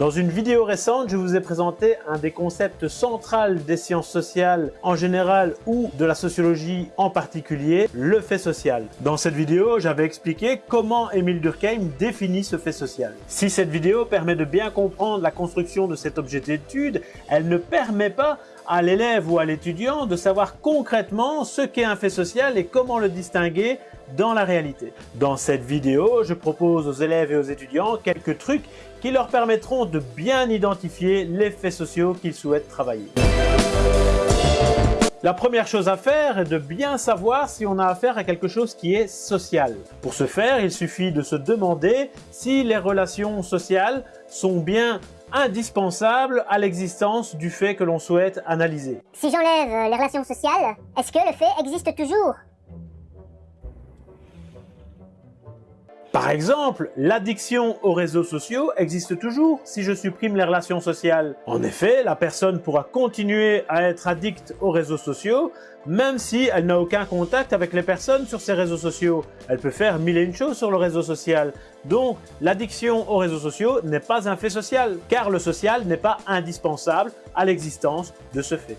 Dans une vidéo récente, je vous ai présenté un des concepts centraux des sciences sociales en général ou de la sociologie en particulier, le fait social. Dans cette vidéo, j'avais expliqué comment Émile Durkheim définit ce fait social. Si cette vidéo permet de bien comprendre la construction de cet objet d'étude, elle ne permet pas à l'élève ou à l'étudiant de savoir concrètement ce qu'est un fait social et comment le distinguer dans la réalité. Dans cette vidéo, je propose aux élèves et aux étudiants quelques trucs qui leur permettront de bien identifier les faits sociaux qu'ils souhaitent travailler. La première chose à faire est de bien savoir si on a affaire à quelque chose qui est social. Pour ce faire, il suffit de se demander si les relations sociales sont bien indispensables à l'existence du fait que l'on souhaite analyser. Si j'enlève les relations sociales, est-ce que le fait existe toujours? Par exemple, l'addiction aux réseaux sociaux existe toujours si je supprime les relations sociales. En effet, la personne pourra continuer à être addicte aux réseaux sociaux même si elle n'a aucun contact avec les personnes sur ces réseaux sociaux. Elle peut faire mille et une choses sur le réseau social. Donc, l'addiction aux réseaux sociaux n'est pas un fait social, car le social n'est pas indispensable à l'existence de ce fait.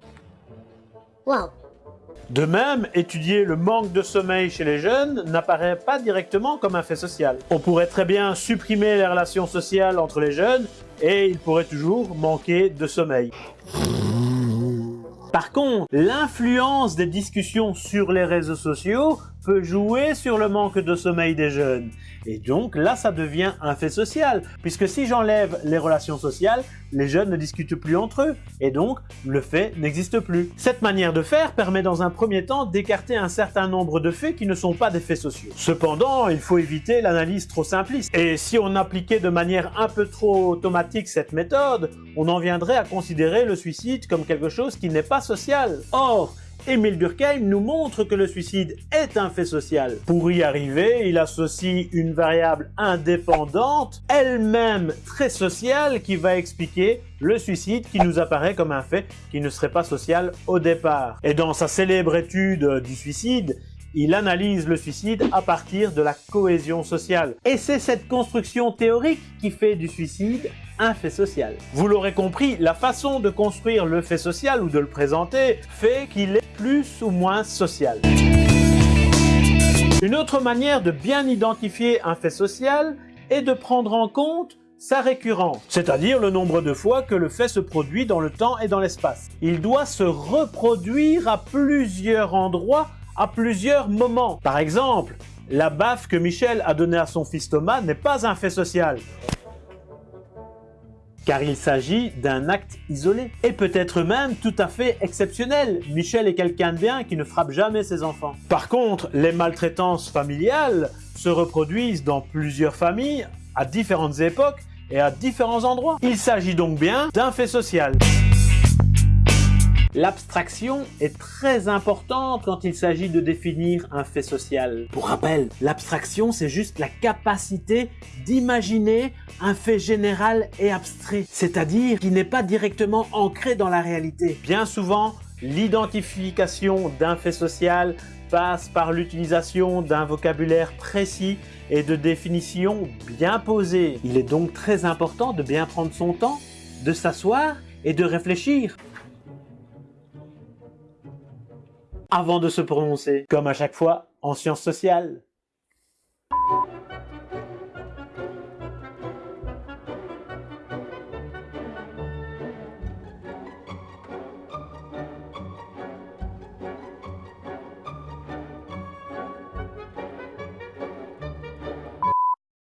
De même, étudier le manque de sommeil chez les jeunes n'apparaît pas directement comme un fait social. On pourrait très bien supprimer les relations sociales entre les jeunes et ils pourraient toujours manquer de sommeil. Par contre, l'influence des discussions sur les réseaux sociaux peut jouer sur le manque de sommeil des jeunes. Et donc là, ça devient un fait social, puisque si j'enlève les relations sociales, les jeunes ne discutent plus entre eux, et donc le fait n'existe plus. Cette manière de faire permet dans un premier temps d'écarter un certain nombre de faits qui ne sont pas des faits sociaux. Cependant, il faut éviter l'analyse trop simpliste, et si on appliquait de manière un peu trop automatique cette méthode, on en viendrait à considérer le suicide comme quelque chose qui n'est pas social. Or, Émile Durkheim nous montre que le suicide est un fait social. Pour y arriver, il associe une variable indépendante, elle-même très sociale, qui va expliquer le suicide qui nous apparaît comme un fait qui ne serait pas social au départ. Et dans sa célèbre étude du suicide, il analyse le suicide à partir de la cohésion sociale. Et c'est cette construction théorique qui fait du suicide un fait social. Vous l'aurez compris, la façon de construire le fait social ou de le présenter fait qu'il est plus ou moins social. Une autre manière de bien identifier un fait social est de prendre en compte sa récurrence, c'est-à-dire le nombre de fois que le fait se produit dans le temps et dans l'espace. Il doit se reproduire à plusieurs endroits à plusieurs moments. Par exemple, la baffe que Michel a donnée à son fils Thomas n'est pas un fait social car il s'agit d'un acte isolé et peut-être même tout à fait exceptionnel. Michel est quelqu'un de bien qui ne frappe jamais ses enfants. Par contre, les maltraitances familiales se reproduisent dans plusieurs familles à différentes époques et à différents endroits. Il s'agit donc bien d'un fait social. L'abstraction est très importante quand il s'agit de définir un fait social. Pour rappel, l'abstraction c'est juste la capacité d'imaginer un fait général et abstrait, c'est-à-dire qui n'est pas directement ancré dans la réalité. Bien souvent, l'identification d'un fait social passe par l'utilisation d'un vocabulaire précis et de définitions bien posées. Il est donc très important de bien prendre son temps, de s'asseoir et de réfléchir avant de se prononcer, comme à chaque fois en sciences sociales.